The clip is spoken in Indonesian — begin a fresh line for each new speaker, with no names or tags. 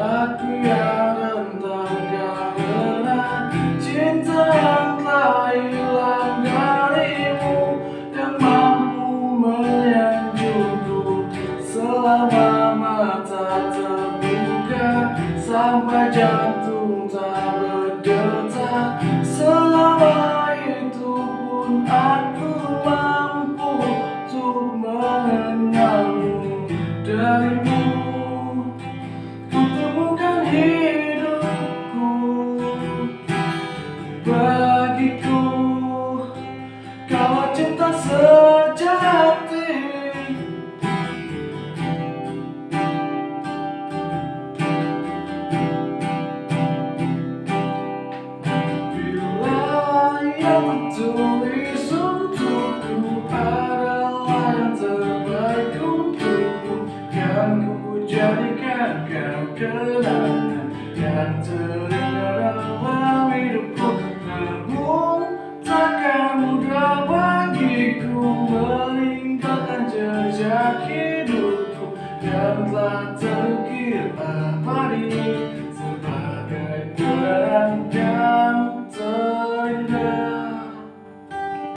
Aku yang entah karena cinta yang telah hilang darimu. Yang mampu menyejukku selama mata terbuka. Sampai jantung tak berdetak. Selama itu pun aku mau Bagiku Kau cinta sejati. Bila yang tertulis untukku adalah yang terbaik untukku Yang ku jadikan kau kenangan yang terindah telah terukir abadi sebagai kenangan